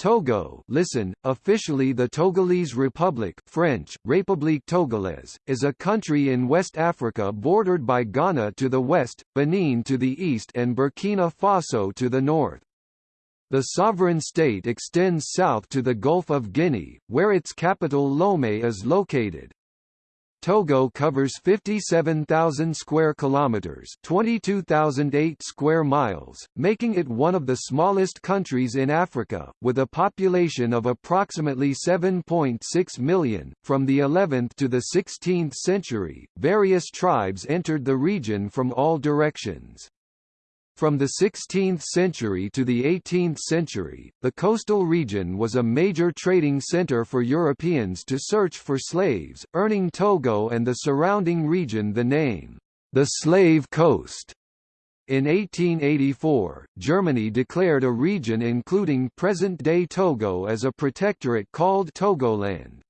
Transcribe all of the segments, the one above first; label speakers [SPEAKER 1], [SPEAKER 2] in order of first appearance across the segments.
[SPEAKER 1] Togo listen, officially the Togolese Republic French, République Togolaise, is a country in West Africa bordered by Ghana to the west, Benin to the east and Burkina Faso to the north. The sovereign state extends south to the Gulf of Guinea, where its capital Lomé is located. Togo covers 57,000 square kilometers, 22,008 square miles, making it one of the smallest countries in Africa with a population of approximately 7.6 million. From the 11th to the 16th century, various tribes entered the region from all directions. From the 16th century to the 18th century, the coastal region was a major trading center for Europeans to search for slaves, earning Togo and the surrounding region the name, the Slave Coast. In 1884, Germany declared a region including present-day Togo as a protectorate called Togoland.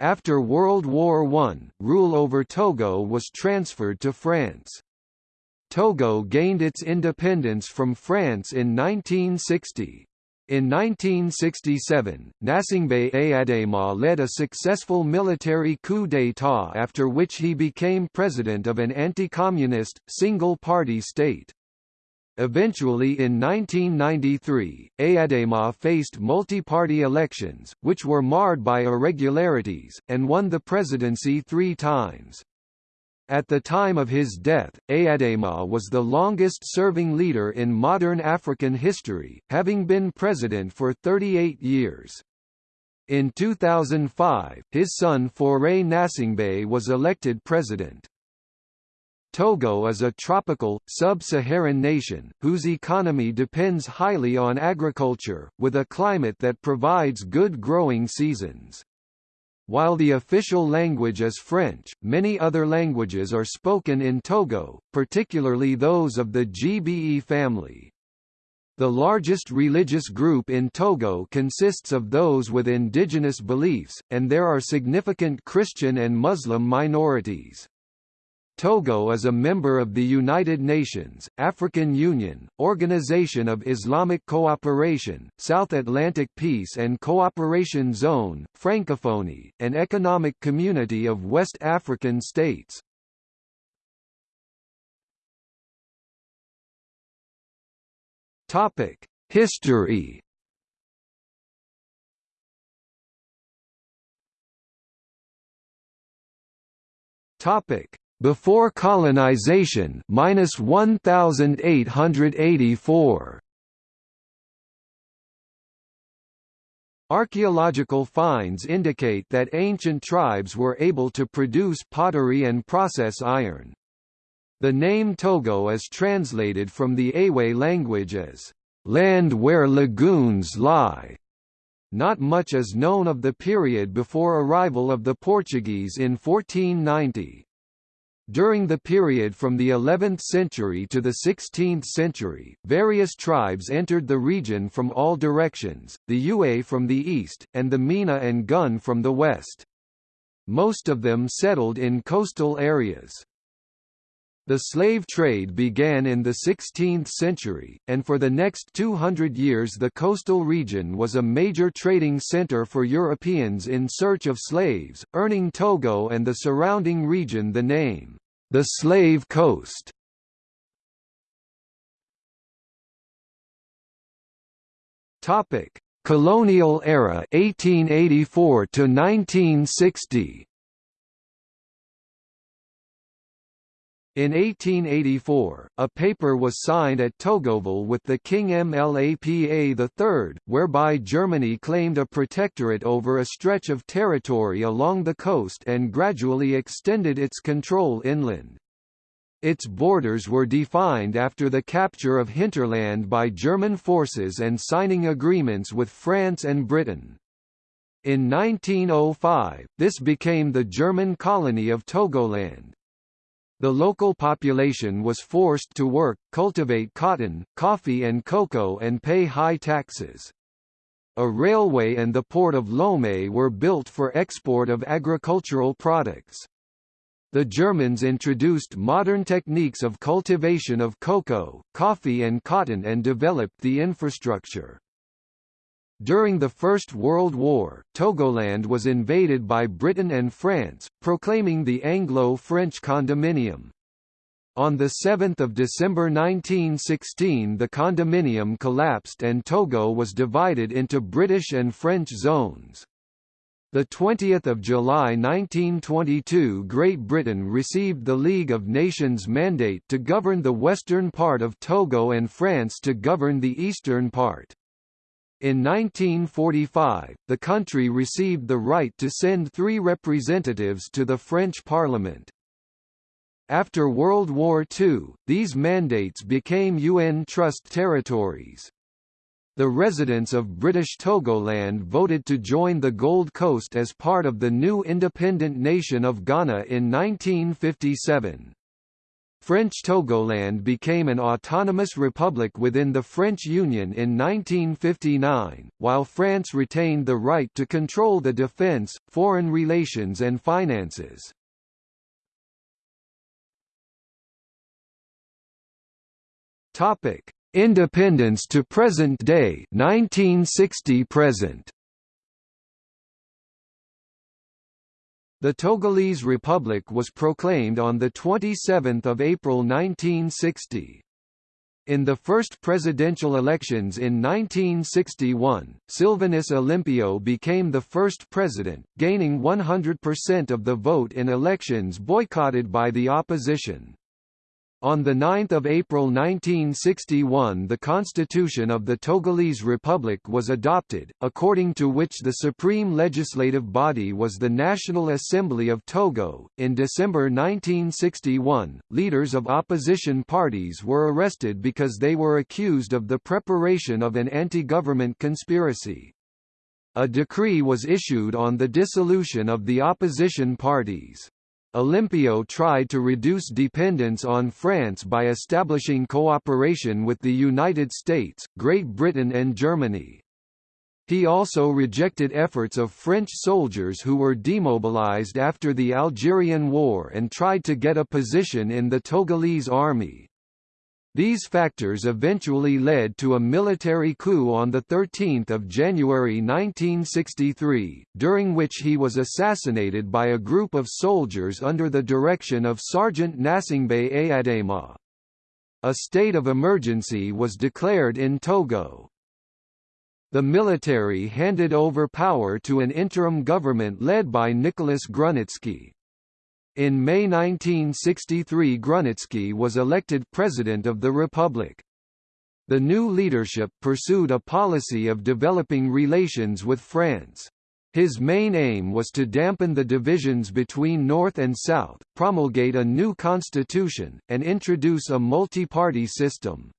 [SPEAKER 1] After World War I, rule over Togo was transferred to France. Togo gained its independence from France in 1960. In 1967, Gnassingbé Eyadéma led a successful military coup d'état after which he became president of an anti-communist, single-party state. Eventually in 1993, Eyadéma faced multi-party elections, which were marred by irregularities, and won the presidency three times. At the time of his death, Eyadéma was the longest-serving leader in modern African history, having been president for 38 years. In 2005, his son Faure Gnassingbé was elected president. Togo is a tropical, sub-Saharan nation, whose economy depends highly on agriculture, with a climate that provides good growing seasons. While the official language is French, many other languages are spoken in Togo, particularly those of the Gbe family. The largest religious group in Togo consists of those with indigenous beliefs, and there are significant Christian and Muslim minorities. Togo is a member of the United Nations, African Union, Organization of Islamic Cooperation, South Atlantic Peace and Cooperation Zone, Francophonie, an economic community of West African states. History Topic before colonization minus 1884 Archaeological finds indicate that ancient tribes were able to produce pottery and process iron. The name Togo is translated from the Ewe language as, "...land where lagoons lie." Not much is known of the period before arrival of the Portuguese in 1490. During the period from the 11th century to the 16th century, various tribes entered the region from all directions, the Ewe from the east, and the Mina and Gun from the west. Most of them settled in coastal areas. The slave trade began in the 16th century, and for the next 200 years the coastal region was a major trading center for Europeans in search of slaves, earning Togo and the surrounding region the name, the Slave Coast. Colonial era 1884 to 1960 In 1884, a paper was signed at Togoville with the King Mlapa III, whereby Germany claimed a protectorate over a stretch of territory along the coast and gradually extended its control inland. Its borders were defined after the capture of hinterland by German forces and signing agreements with France and Britain. In 1905, this became the German colony of Togoland. The local population was forced to work, cultivate cotton, coffee and cocoa and pay high taxes. A railway and the port of Lomé were built for export of agricultural products. The Germans introduced modern techniques of cultivation of cocoa, coffee and cotton and developed the infrastructure. During the First World War, Togoland was invaded by Britain and France, proclaiming the Anglo-French condominium. On 7 December 1916 the condominium collapsed and Togo was divided into British and French zones. 20 July 1922 Great Britain received the League of Nations mandate to govern the western part of Togo and France to govern the eastern part. In 1945, the country received the right to send three representatives to the French Parliament. After World War II, these mandates became UN Trust territories. The residents of British Togoland voted to join the Gold Coast as part of the new independent nation of Ghana in 1957. French Togoland became an autonomous republic within the French Union in 1959, while France retained the right to control the defence, foreign relations and finances. Topic: Independence to present day 1960 present. The Togolese Republic was proclaimed on 27 April 1960. In the first presidential elections in 1961, Sylvanus Olympio became the first president, gaining 100% of the vote in elections boycotted by the opposition. On 9 April 1961 the Constitution of the Togolese Republic was adopted, according to which the supreme legislative body was the National Assembly of Togo. In December 1961, leaders of opposition parties were arrested because they were accused of the preparation of an anti-government conspiracy. A decree was issued on the dissolution of the opposition parties. Olympio tried to reduce dependence on France by establishing cooperation with the United States, Great Britain and Germany. He also rejected efforts of French soldiers who were demobilized after the Algerian War and tried to get a position in the Togolese army. These factors eventually led to a military coup on 13 January 1963, during which he was assassinated by a group of soldiers under the direction of Sergeant Gnassingbé Eyadema. A state of emergency was declared in Togo. The military handed over power to an interim government led by Nicolas Grunitzky. In May 1963 Grunitzky was elected President of the Republic. The new leadership pursued a policy of developing relations with France. His main aim was to dampen the divisions between North and South, promulgate a new constitution, and introduce a multi-party system.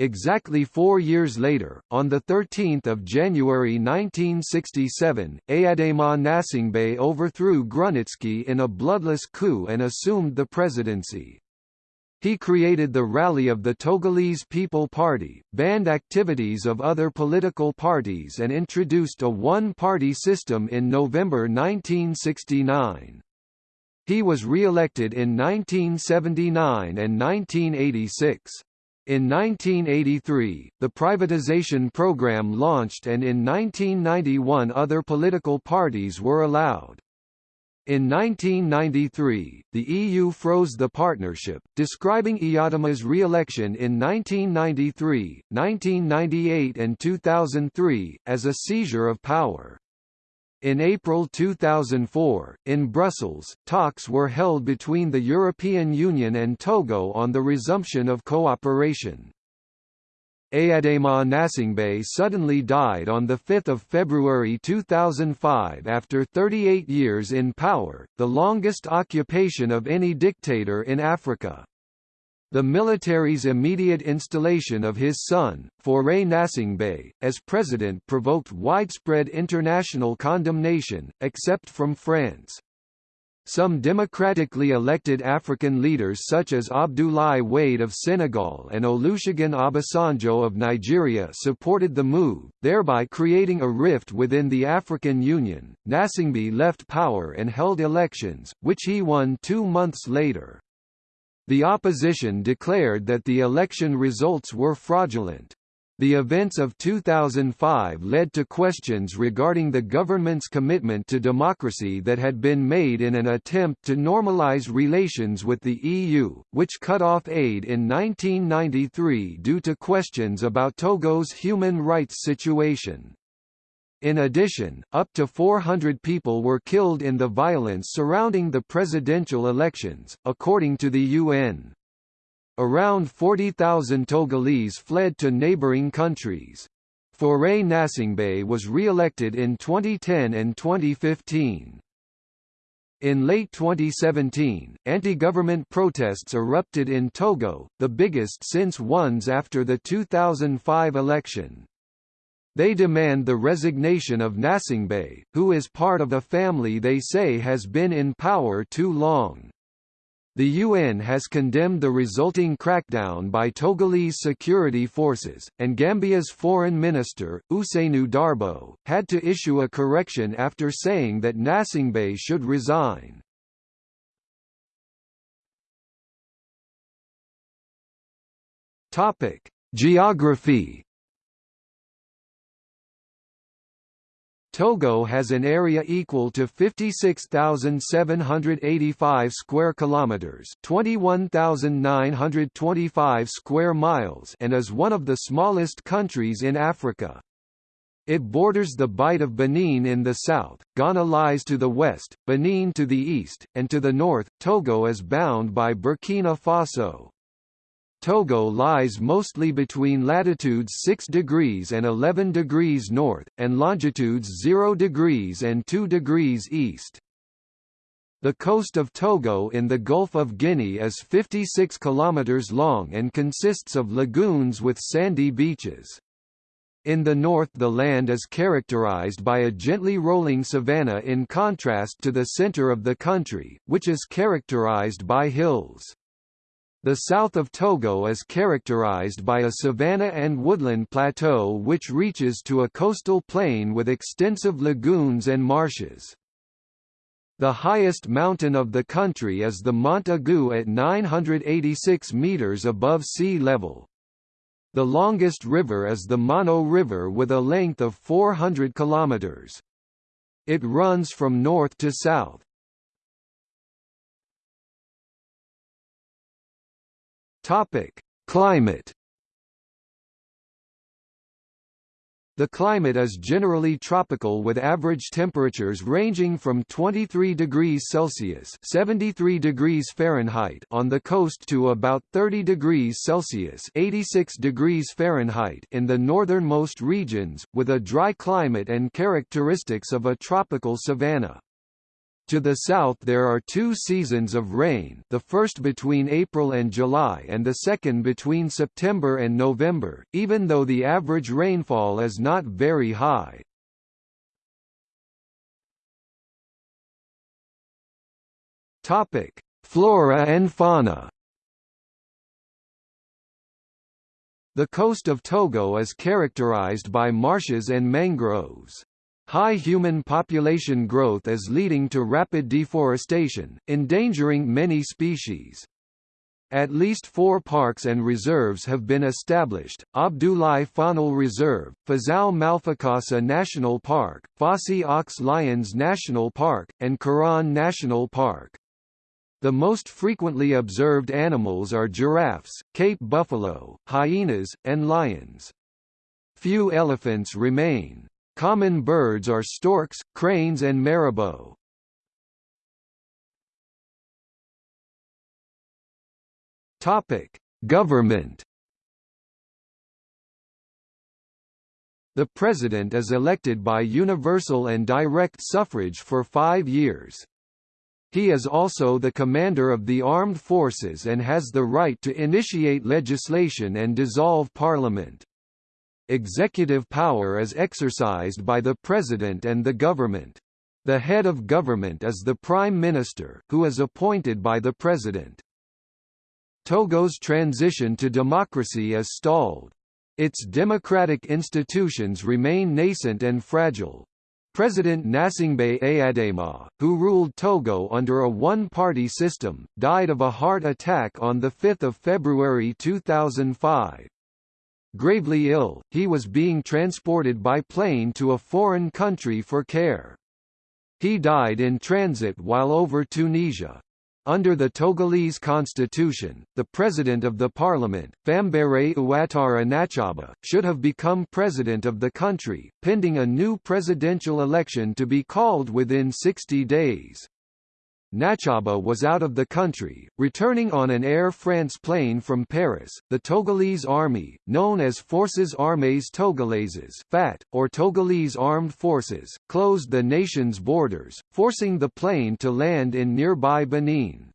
[SPEAKER 1] Exactly four years later, on 13 January 1967, Eyadema Gnassingbé overthrew Grunitzky in a bloodless coup and assumed the presidency. He created the Rally of the Togolese People Party, banned activities of other political parties and introduced a one-party system in November 1969. He was re-elected in 1979 and 1986. In 1983, the privatization program launched and in 1991 other political parties were allowed. In 1993, the EU froze the partnership, describing Eyadema's re-election in 1993, 1998 and 2003, as a seizure of power. In April 2004, in Brussels, talks were held between the European Union and Togo on the resumption of cooperation. Eyadema Gnassingbé suddenly died on 5 February 2005 after 38 years in power, the longest occupation of any dictator in Africa. The military's immediate installation of his son, Faure Gnassingbé, as president provoked widespread international condemnation, except from France. Some democratically elected African leaders such as Abdoulaye Wade of Senegal and Olusegun Obasanjo of Nigeria supported the move, thereby creating a rift within the African Union. Gnassingbé left power and held elections, which he won two months later. The opposition declared that the election results were fraudulent. The events of 2005 led to questions regarding the government's commitment to democracy that had been made in an attempt to normalize relations with the EU, which cut off aid in 1993 due to questions about Togo's human rights situation. In addition, up to 400 people were killed in the violence surrounding the presidential elections, according to the UN. Around 40,000 Togolese fled to neighboring countries. Faure Gnassingbé was re-elected in 2010 and 2015. In late 2017, anti-government protests erupted in Togo, the biggest since ones after the 2005 election. They demand the resignation of Gnassingbé, who is part of a family they say has been in power too long. The UN has condemned the resulting crackdown by Togolese security forces, and Gambia's foreign minister, Ousseynou Darboe, had to issue a correction after saying that Gnassingbé should resign. Geography Togo has an area equal to 56,785 square kilometers, 21,925 square miles, and is one of the smallest countries in Africa. It borders the Bight of Benin in the south, Ghana lies to the west, Benin to the east, and to the north, Togo is bound by Burkina Faso. Togo lies mostly between latitudes 6 degrees and 11 degrees north, and longitudes 0 degrees and 2 degrees east. The coast of Togo in the Gulf of Guinea is 56 kilometers long and consists of lagoons with sandy beaches. In the north the land is characterized by a gently rolling savanna in contrast to the center of the country, which is characterized by hills. The south of Togo is characterized by a savanna and woodland plateau which reaches to a coastal plain with extensive lagoons and marshes. The highest mountain of the country is the Mont Agou at 986 meters above sea level. The longest river is the Mono River with a length of 400 kilometers. It runs from north to south. Topic: Climate. The climate is generally tropical with average temperatures ranging from 23 degrees Celsius (73 degrees Fahrenheit) on the coast to about 30 degrees Celsius (86 degrees Fahrenheit) in the northernmost regions, with a dry climate and characteristics of a tropical savanna. To the south there are two seasons of rain the first between April and July and the second between September and November, even though the average rainfall is not very high. Flora and fauna The coast of Togo is characterized by marshes and mangroves. High human population growth is leading to rapid deforestation, endangering many species. At least four parks and reserves have been established, Abdoulaye Faunal Reserve, Fazao Malfakassa National Park, Fosse aux Lions National Park, and Kéran National Park. The most frequently observed animals are giraffes, Cape buffalo, hyenas, and lions. Few elephants remain. Common birds are storks, cranes and marabou. Topic: Government. The President is elected by universal and direct suffrage for five years. He is also the commander of the armed forces and has the right to initiate legislation and dissolve parliament. Executive power is exercised by the President and the government. The head of government is the Prime Minister, who is appointed by the President. Togo's transition to democracy is stalled. Its democratic institutions remain nascent and fragile. President Gnassingbé Eyadéma, who ruled Togo under a one-party system, died of a heart attack on 5 February 2005. Gravely ill, he was being transported by plane to a foreign country for care. He died in transit while over Tunisia. Under the Togolese constitution, the president of the parliament, Fambaré Ouattara Natchaba, should have become president of the country, pending a new presidential election to be called within 60 days. Natchaba was out of the country, returning on an Air France plane from Paris. The Togolese army, known as Forces Armées Togolaises (FAT) or Togolese Armed Forces, closed the nation's borders, forcing the plane to land in nearby Benin.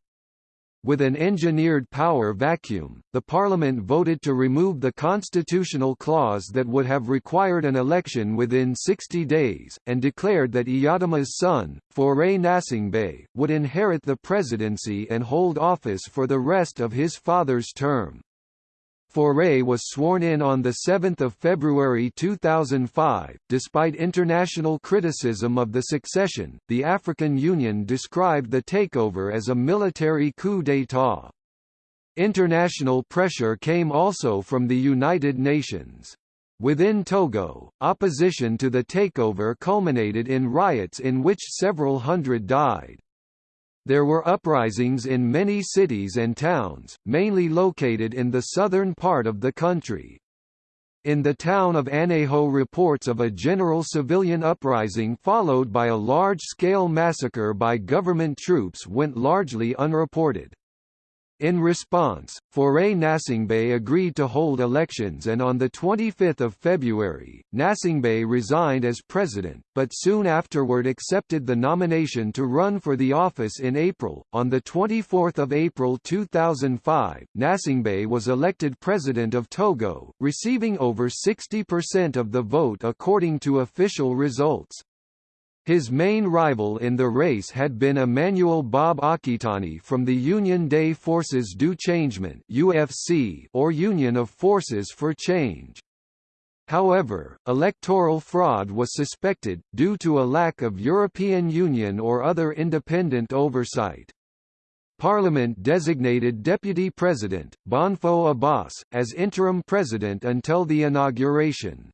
[SPEAKER 1] With an engineered power vacuum, the parliament voted to remove the constitutional clause that would have required an election within 60 days, and declared that Eyadéma's son, Faure Gnassingbé, would inherit the presidency and hold office for the rest of his father's term. Faure was sworn in on 7 February 2005. Despite international criticism of the succession, the African Union described the takeover as a military coup d'état. International pressure came also from the United Nations. Within Togo, opposition to the takeover culminated in riots in which several hundred died. There were uprisings in many cities and towns, mainly located in the southern part of the country. In the town of Aneho reports of a general civilian uprising followed by a large-scale massacre by government troops went largely unreported. In response, Faure Gnassingbé agreed to hold elections and on 25 February, Gnassingbé resigned as president, but soon afterward accepted the nomination to run for the office in April. On 24 April 2005, Gnassingbé was elected president of Togo, receiving over 60% of the vote according to official results. His main rival in the race had been Emmanuel Bob Akitani from the Union des Forces du Changement (UFC) or Union of Forces for Change. However, electoral fraud was suspected, due to a lack of European Union or other independent oversight. Parliament designated Deputy President, Bonfoh Abass, as interim president until the inauguration.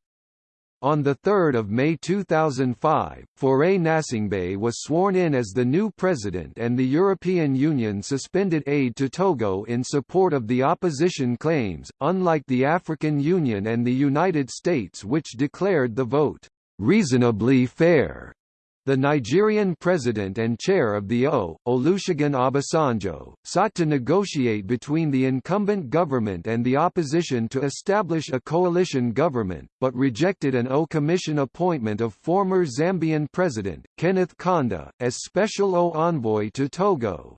[SPEAKER 1] On 3 May 2005, Faure Gnassingbé was sworn in as the new president and the European Union suspended aid to Togo in support of the opposition claims, unlike the African Union and the United States which declared the vote, "...reasonably fair." The Nigerian president and chair of the O, Olusegun Obasanjo, sought to negotiate between the incumbent government and the opposition to establish a coalition government, but rejected an O Commission appointment of former Zambian president, Kenneth Kaunda, as special O envoy to Togo.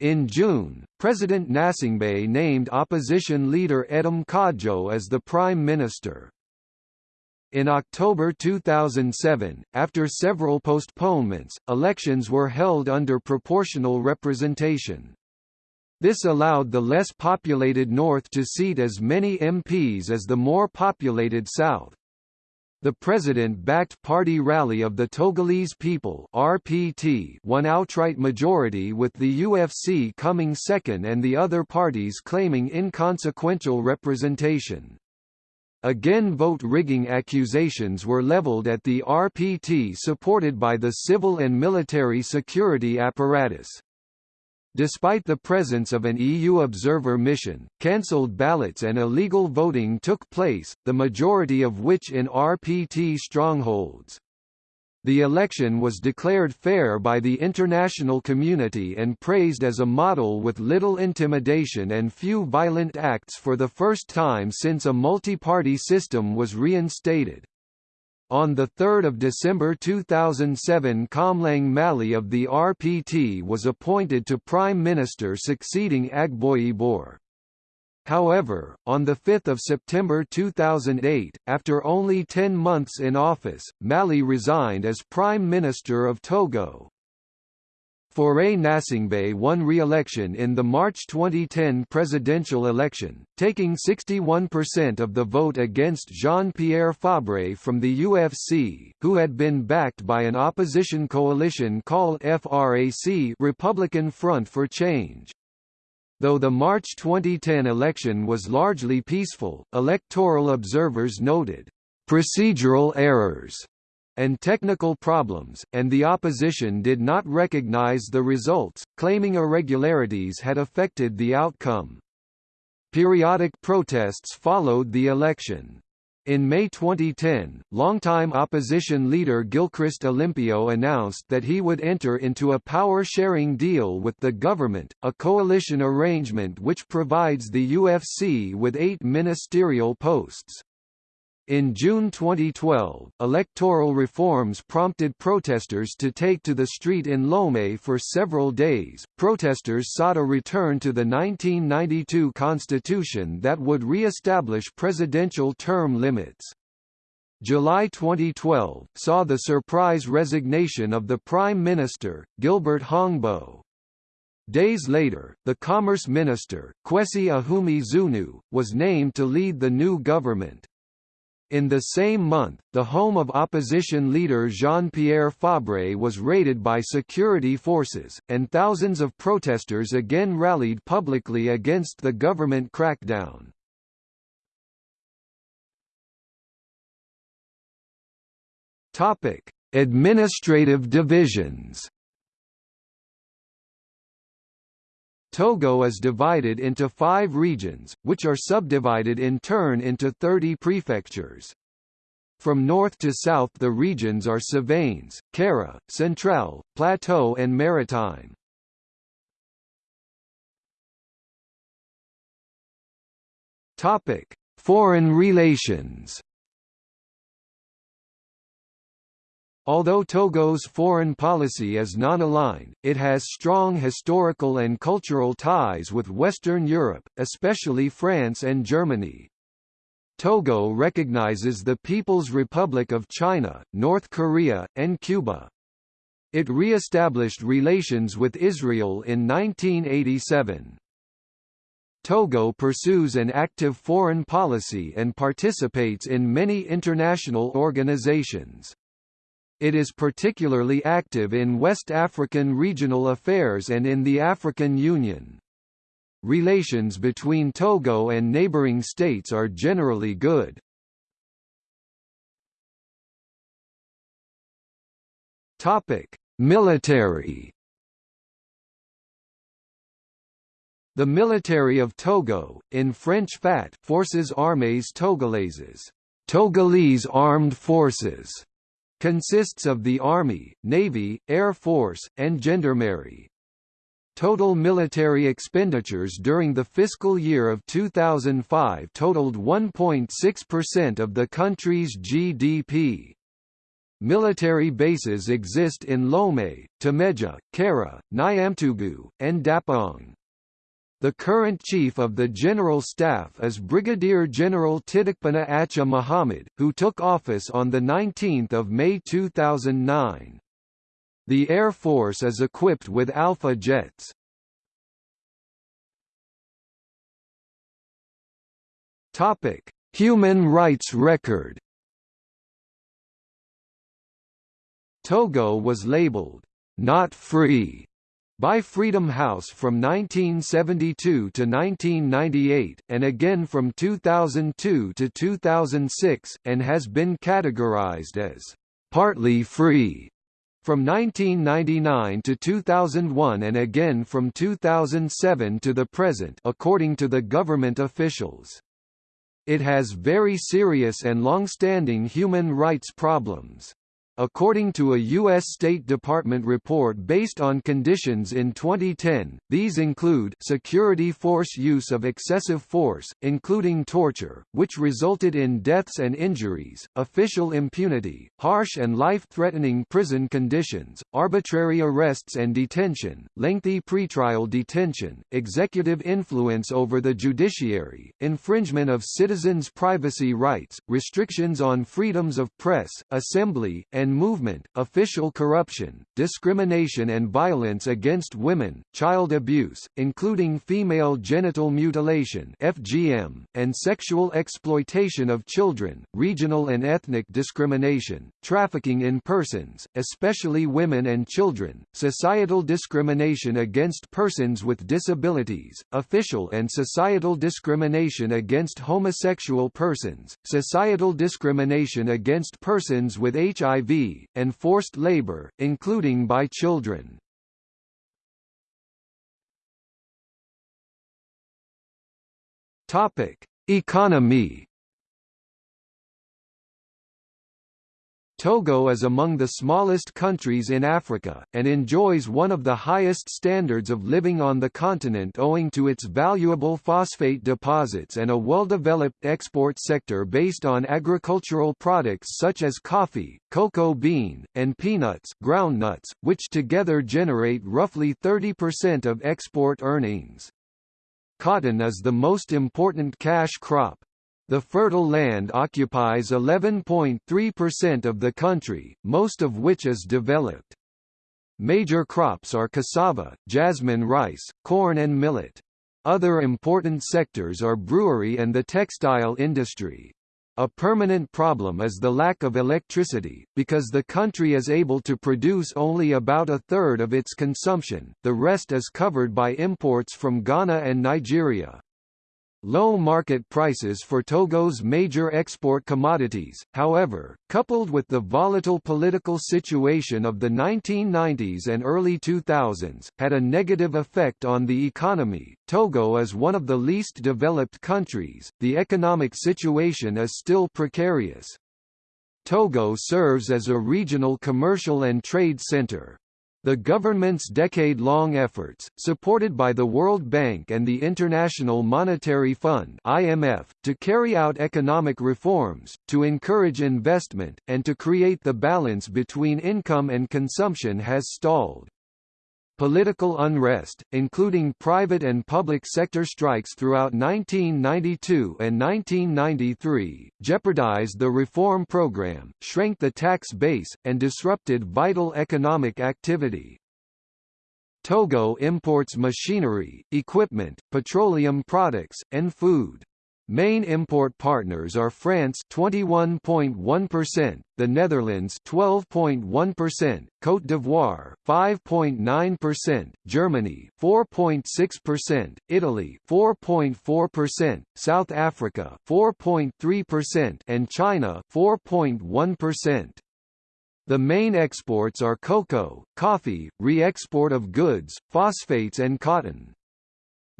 [SPEAKER 1] In June, President Gnassingbé named opposition leader Edem Kodjo as the prime minister. In October 2007, after several postponements, elections were held under proportional representation. This allowed the less populated North to seat as many MPs as the more populated South. The president-backed Party Rally of the Togolese People (RPT) won outright majority with the UFC coming second and the other parties claiming inconsequential representation. Again vote-rigging accusations were leveled at the RPT supported by the civil and military security apparatus. Despite the presence of an EU observer mission, cancelled ballots and illegal voting took place, the majority of which in RPT strongholds. The election was declared fair by the international community and praised as a model with little intimidation and few violent acts for the first time since a multi-party system was reinstated. On 3 December 2007 Komlan Mally of the RPT was appointed to Prime Minister succeeding Agboyi However, on 5 September 2008, after only 10 months in office, Mally resigned as Prime Minister of Togo. Faure Gnassingbé won re-election in the March 2010 presidential election, taking 61% of the vote against Jean-Pierre Fabre from the UFC, who had been backed by an opposition coalition called FRAC Republican Front for Change. Though the March 2010 election was largely peaceful, electoral observers noted procedural errors and technical problems, and the opposition did not recognize the results, claiming irregularities had affected the outcome. Periodic protests followed the election. In May 2010, longtime opposition leader Gilchrist Olympio announced that he would enter into a power-sharing deal with the government, a coalition arrangement which provides the UFC with eight ministerial posts. In June 2012, electoral reforms prompted protesters to take to the street in Lomé for several days. Protesters sought a return to the 1992 constitution that would re-establish presidential term limits. July 2012 saw the surprise resignation of the Prime Minister, Gilbert Hongbo. Days later, the Commerce Minister, Kwesi Ahoomey-Zunu, was named to lead the new government. In the same month, the home of opposition leader Jean-Pierre Fabre was raided by security forces, and thousands of protesters again rallied publicly against the government crackdown. Administrative divisions Togo is divided into five regions, which are subdivided in turn into 30 prefectures. From north to south the regions are Savanes, Kara, Centrale, Plateau and Maritime. Foreign relations Although Togo's foreign policy is non-aligned, it has strong historical and cultural ties with Western Europe, especially France and Germany. Togo recognizes the People's Republic of China, North Korea, and Cuba. It re-established relations with Israel in 1987. Togo pursues an active foreign policy and participates in many international organizations. It is particularly active in West African regional affairs and in the African Union. Relations between Togo and neighboring states are generally good. Topic: Military. The military of Togo, in French FAT, Forces Armées Togolaises, Togolese Armed Forces, Consists of the Army, Navy, Air Force, and Gendarmerie. Total military expenditures during the fiscal year of 2005 totaled 1.6% of the country's GDP. Military bases exist in Lomé, Témédja, Kara, Niamtougou, and Dapaong. The current Chief of the General Staff is Brigadier General Titikpina Atcha Mohamed, who took office on 19 May 2009. The Air Force is equipped with Alpha jets. Human rights record Togo was labeled, "...not free", by Freedom House from 1972 to 1998, and again from 2002 to 2006, and has been categorized as partly free from 1999 to 2001 and again from 2007 to the present according to the government officials. It has very serious and long-standing human rights problems. According to a U.S. State Department report based on conditions in 2010, these include security force use of excessive force, including torture, which resulted in deaths and injuries, official impunity, harsh and life-threatening prison conditions, arbitrary arrests and detention, lengthy pretrial detention, executive influence over the judiciary, infringement of citizens' privacy rights, restrictions on freedoms of press, assembly, and and movement, official corruption, discrimination and violence against women, child abuse, including female genital mutilation (FGM), and sexual exploitation of children, regional and ethnic discrimination, trafficking in persons, especially women and children, societal discrimination against persons with disabilities, official and societal discrimination against homosexual persons, societal discrimination against persons with HIV, forced labor, including by children. Topic: Economy Togo is among the smallest countries in Africa, and enjoys one of the highest standards of living on the continent owing to its valuable phosphate deposits and a well-developed export sector based on agricultural products such as coffee, cocoa bean, and peanuts groundnuts, which together generate roughly 30% of export earnings. Cotton is the most important cash crop, the fertile land occupies 11.3% of the country, most of which is developed. Major crops are cassava, jasmine rice, corn and millet. Other important sectors are brewery and the textile industry. A permanent problem is the lack of electricity, because the country is able to produce only about a third of its consumption, the rest is covered by imports from Ghana and Nigeria. Low market prices for Togo's major export commodities, however, coupled with the volatile political situation of the 1990s and early 2000s, had a negative effect on the economy. Togo is one of the least developed countries, the economic situation is still precarious. Togo serves as a regional commercial and trade center. The government's decade-long efforts, supported by the World Bank and the International Monetary Fund (IMF), to carry out economic reforms, to encourage investment, and to create the balance between income and consumption has stalled. Political unrest, including private and public sector strikes throughout 1992 and 1993, jeopardized the reform program, shrank the tax base, and disrupted vital economic activity. Togo imports machinery, equipment, petroleum products, and food. Main import partners are France 21.1%, the Netherlands 12.1%, Côte d'Ivoire 5.9%, Germany 4.6%, Italy 4.4%, South Africa 4.3% and China 4.1%. The main exports are cocoa, coffee, re-export of goods, phosphates and cotton.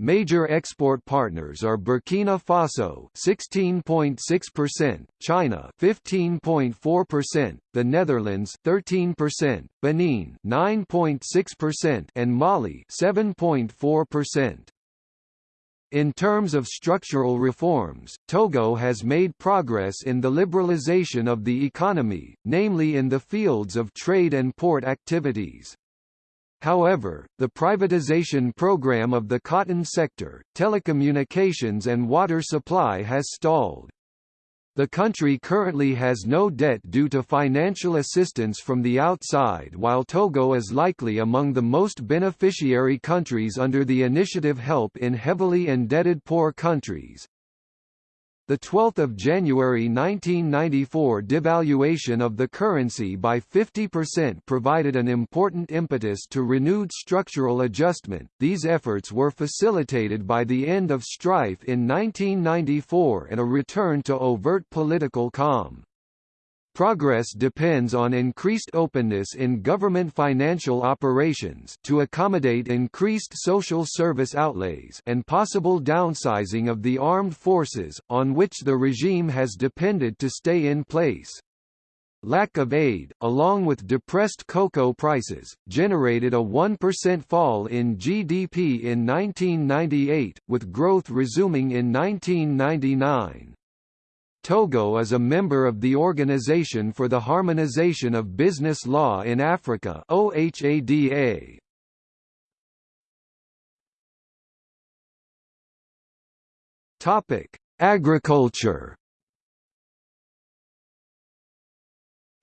[SPEAKER 1] Major export partners are Burkina Faso 16.6%, China 15.4%, the Netherlands 13%, Benin 9.6% and Mali 7.4%. In terms of structural reforms, Togo has made progress in the liberalization of the economy, namely in the fields of trade and port activities. However, the privatization program of the cotton sector, telecommunications and water supply has stalled. The country currently has no debt due to financial assistance from the outside while Togo is likely among the most beneficiary countries under the initiative Help in Heavily Indebted Poor Countries. The 12th of January 1994 devaluation of the currency by 50% provided an important impetus to renewed structural adjustment. These efforts were facilitated by the end of strife in 1994 and a return to overt political calm. Progress depends on increased openness in government financial operations to accommodate increased social service outlays and possible downsizing of the armed forces, on which the regime has depended to stay in place. Lack of aid, along with depressed cocoa prices, generated a 1% fall in GDP in 1998, with growth resuming in 1999. Togo is a member of the Organization for the Harmonization of Business Law in Africa OHADA. Topic: Agriculture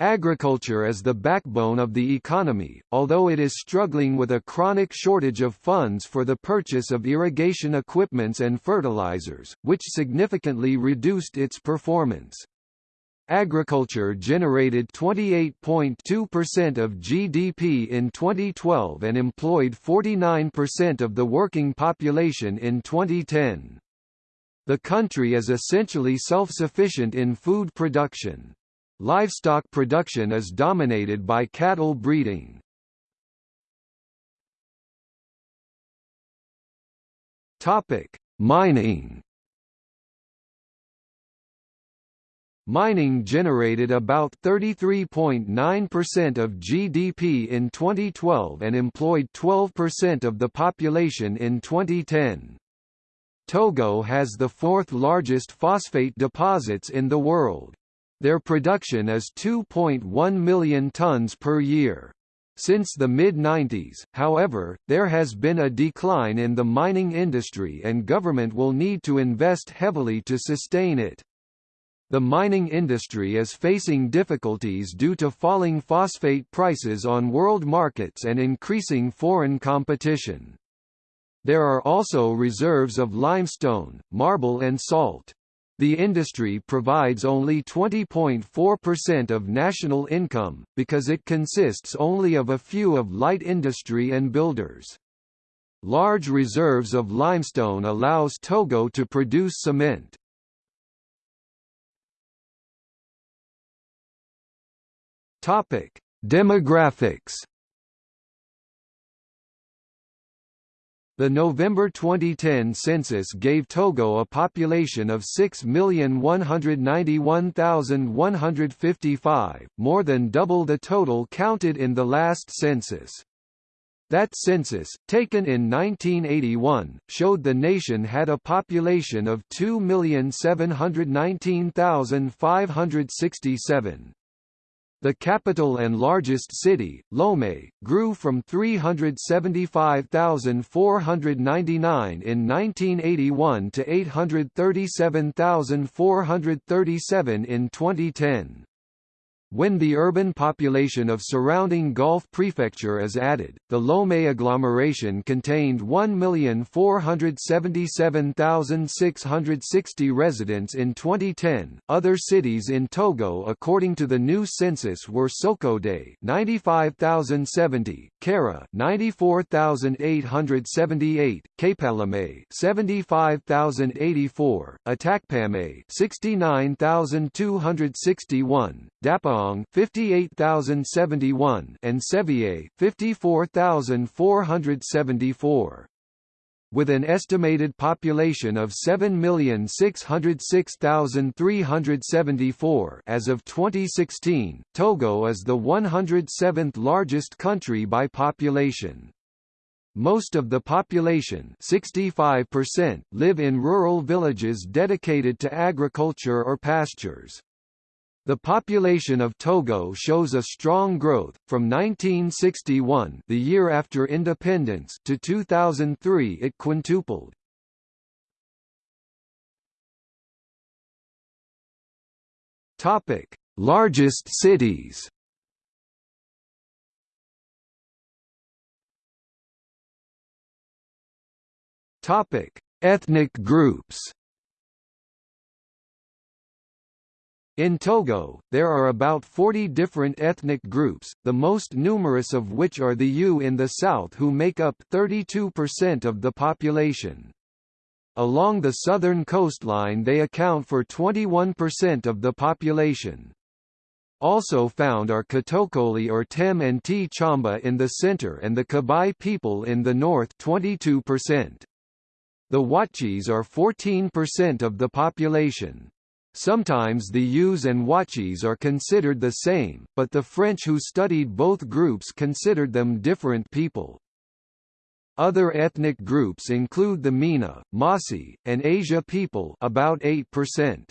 [SPEAKER 1] Agriculture is the backbone of the economy, although it is struggling with a chronic shortage of funds for the purchase of irrigation equipments and fertilizers, which significantly reduced its performance. Agriculture generated 28.2% of GDP in 2012 and employed 49% of the working population in 2010. The country is essentially self-sufficient in food production. Livestock production is dominated by cattle breeding. Topic: Mining Mining generated about 33.9% of GDP in 2012 and employed 12% of the population in 2010. Togo has the fourth largest phosphate deposits in the world. Their production is 2.1 million tons per year. Since the mid-90s, however, there has been a decline in the mining industry and government will need to invest heavily to sustain it. The mining industry is facing difficulties due to falling phosphate prices on world markets and increasing foreign competition. There are also reserves of limestone, marble and salt. The industry provides only 20.4% of national income, because it consists only of a few of light industry and builders. Large reserves of limestone allows Togo to produce cement. Demographics. The November 2010 census gave Togo a population of 6,191,155, more than double the total counted in the last census. That census, taken in 1981, showed the nation had a population of 2,719,567. The capital and largest city, Lomé, grew from 375,499 in 1981 to 837,437 in 2010. When the urban population of surrounding Gulf Prefecture is added, the Lomé agglomeration contained 1,477,660 residents in 2010. Other cities in Togo according to the new census were Sokode 95,070, Kara 94,878, Kpalime 75,084, Atakpame 69,261, Dapaong 58071 and Tsévié 54474 with an estimated population of 7,606,374 as of 2016, Togo is the 107th largest country by population. Most of the population 65% live in rural villages dedicated to agriculture or pastures. The population of Togo shows a strong growth, from 1961 the year after independence to 2003 it quintupled. Largest cities Ethnic groups In Togo, there are about 40 different ethnic groups, the most numerous of which are the Ewe in the south who make up 32% of the population. Along the southern coastline they account for 21% of the population. Also found are Kotokoli or Tem and Tchamba in the center and the Kabye people in the north 22%. The Ouatchis are 14% of the population. Sometimes the Ewes and Ouatchis are considered the same, but the French who studied both groups considered them different people. Other ethnic groups include the Mina, Mossi, and Aja people about 8%.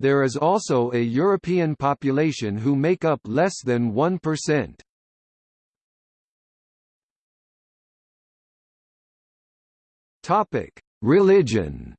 [SPEAKER 1] There is also a European population who make up less than 1%. Topic: Religion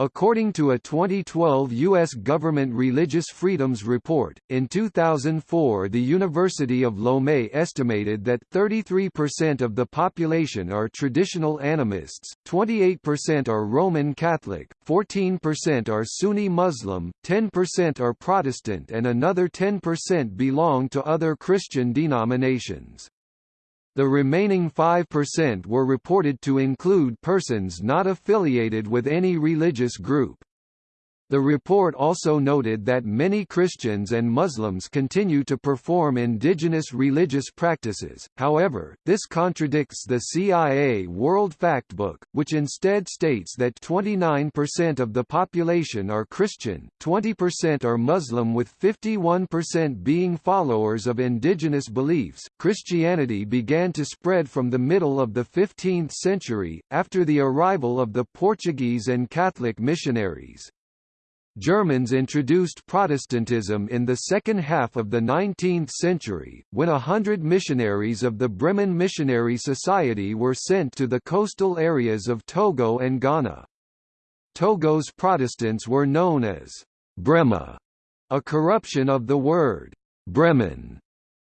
[SPEAKER 1] According to a 2012 U.S. government religious freedoms report, in 2004 the University of Lomé estimated that 33% of the population are traditional animists, 28% are Roman Catholic, 14% are Sunni Muslim, 10% are Protestant and another 10% belong to other Christian denominations. The remaining 5% were reported to include persons not affiliated with any religious group. The report also noted that many Christians and Muslims continue to perform indigenous religious practices, however, this contradicts the CIA World Factbook, which instead states that 29% of the population are Christian, 20% are Muslim with 51% being followers of indigenous beliefs. Christianity began to spread from the middle of the 15th century, after the arrival of the Portuguese and Catholic missionaries. Germans introduced Protestantism in the second half of the 19th century, when a hundred missionaries of the Bremen Missionary Society were sent to the coastal areas of Togo and Ghana. Togo's Protestants were known as Brema, a corruption of the word Bremen.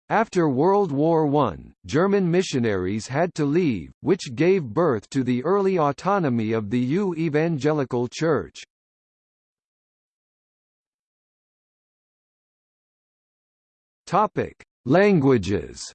[SPEAKER 1] After World War I, German missionaries had to leave, which gave birth to the early autonomy of the Ewe Evangelical Church. Topic: Languages.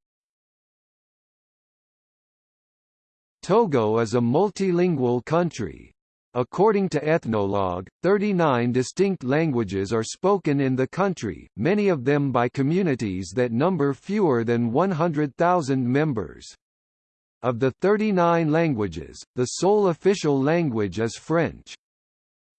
[SPEAKER 1] Togo is a multilingual country. According to Ethnologue, 39 distinct languages are spoken in the country, many of them by communities that number fewer than 100,000 members. Of the 39 languages, the sole official language is French.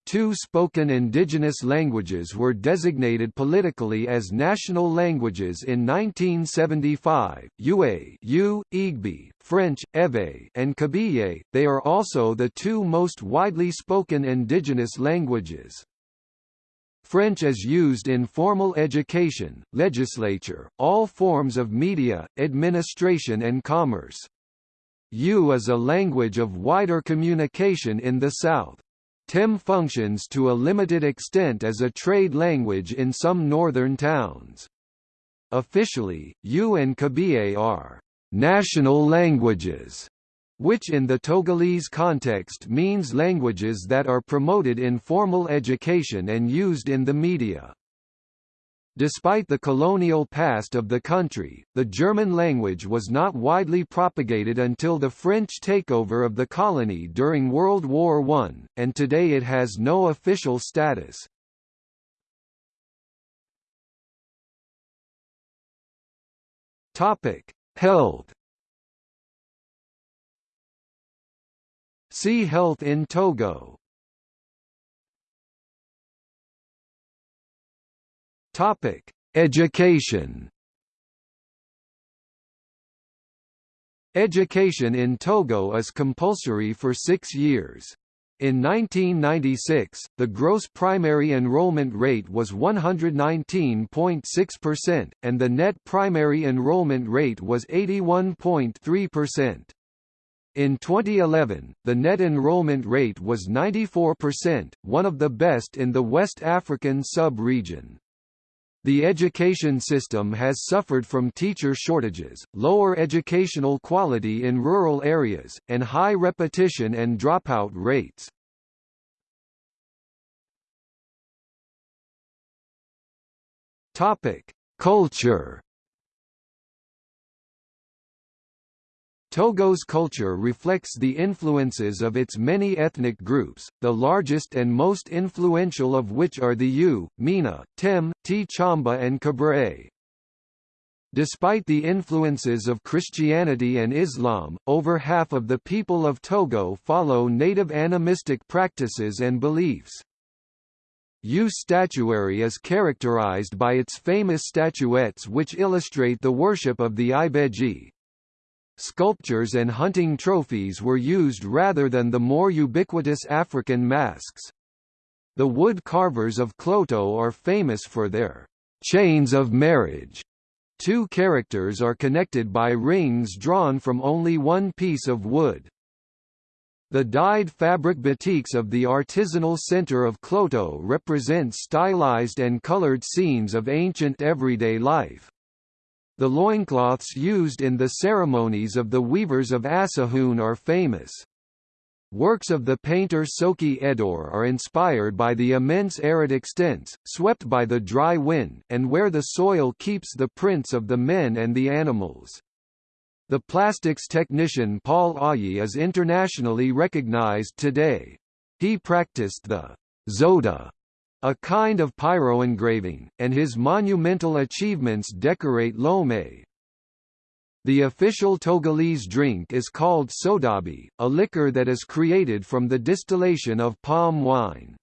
[SPEAKER 1] Two spoken indigenous languages were designated politically as national languages in 1975, Yue U, Igbo, French, Ewe and Kabiyé. They are also the two most widely spoken indigenous languages. French is used in formal education, legislature, all forms of media, administration and commerce. Ewe is a language of wider communication in the South. TEM functions to a limited extent as a trade language in some northern towns. Officially, Ewe and Kabiyé are national languages, which in the Togolese context means languages that are promoted in formal education and used in the media. Despite the colonial past of the country, the German language was not widely propagated until the French takeover of the colony during World War I, and today it has no official status. Health See Health in Togo Topic: Education. Education in Togo is compulsory for six years. In 1996, the gross primary enrollment rate was 119.6%, and the net primary enrollment rate was 81.3%. In 2011, the net enrollment rate was 94%, one of the best in the West African sub-region. The education system has suffered from teacher shortages, lower educational quality in rural areas, and high repetition and dropout rates. Topic: Culture Togo's culture reflects the influences of its many ethnic groups, the largest and most influential of which are the Ewe, Mina, Tem, Tchamba and Kabre. Despite the influences of Christianity and Islam, over half of the people of Togo follow native animistic practices and beliefs. Ewe statuary is characterized by its famous statuettes which illustrate the worship of the Ibeji, Sculptures and hunting trophies were used rather than the more ubiquitous African masks. The wood carvers of Kloto are famous for their chains of marriage. Two characters are connected by rings drawn from only one piece of wood. The dyed fabric batiks of the artisanal center of Kloto represent stylized and colored scenes of ancient everyday life. The loincloths used in the ceremonies of the weavers of Assahoun are famous. Works of the painter Sokey Edorh are inspired by the immense arid extents, swept by the dry wind, and where the soil keeps the prints of the men and the animals. The plastics technician Paul Ahyi is internationally recognized today. He practiced the zota, a kind of pyroengraving, and his monumental achievements decorate Lomé. The official Togolese drink is called sodabi, a liquor that is created from the distillation of palm wine.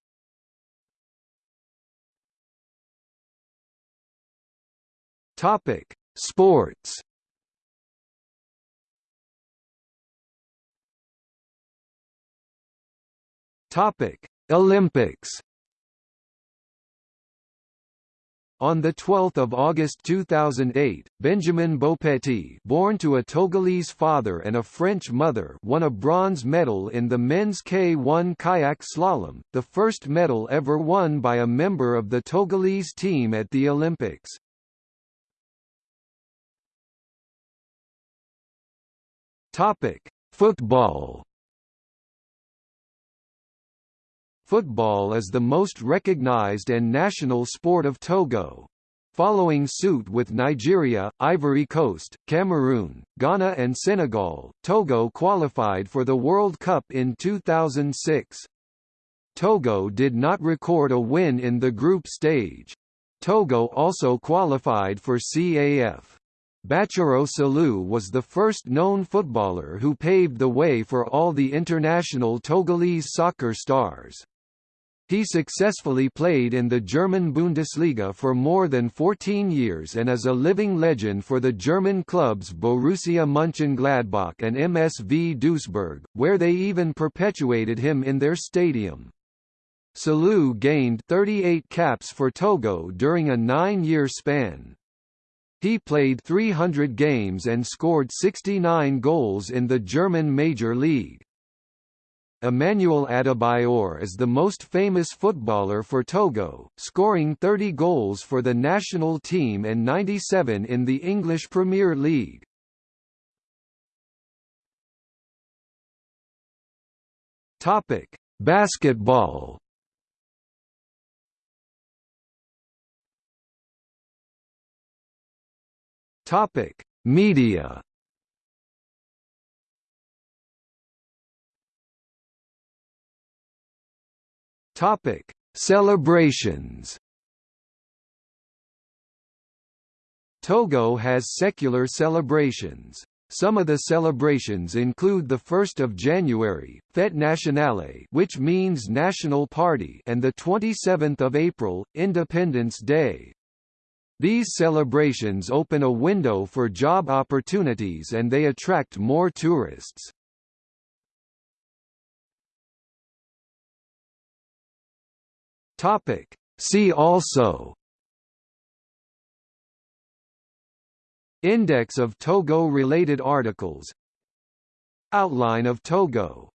[SPEAKER 1] Topic: Sports Topic: Olympics. On 12 August 2008, Benjamin Boukpeti born to a Togolese father and a French mother won a bronze medal in the men's K1 kayak slalom, the first medal ever won by a member of the Togolese team at the Olympics. Football Football is the most recognized and national sport of Togo. Following suit with Nigeria, Ivory Coast, Cameroon, Ghana and Senegal, Togo qualified for the World Cup in 2006. Togo did not record a win in the group stage. Togo also qualified for CAF. Bachirou Salou was the first known footballer who paved the way for all the international Togolese soccer stars. He successfully played in the German Bundesliga for more than 14 years and is a living legend for the German clubs Borussia Mönchengladbach and MSV Duisburg, where they even perpetuated him in their stadium. Salou gained 38 caps for Togo during a nine-year span. He played 300 games and scored 69 goals in the German Major League. Emmanuel Adebayor is the most famous footballer for Togo, scoring 30 goals for the national team and 97 in the English Premier League. Topic: Basketball. Topic: Media. Topic: Celebrations. Togo has secular celebrations. Some of the celebrations include the 1st of January, Fête Nationale, which means National Party, and the 27th of April, Independence Day. These celebrations open a window for job opportunities and they attract more tourists. Topic. See also Index of Togo-related articles Outline of Togo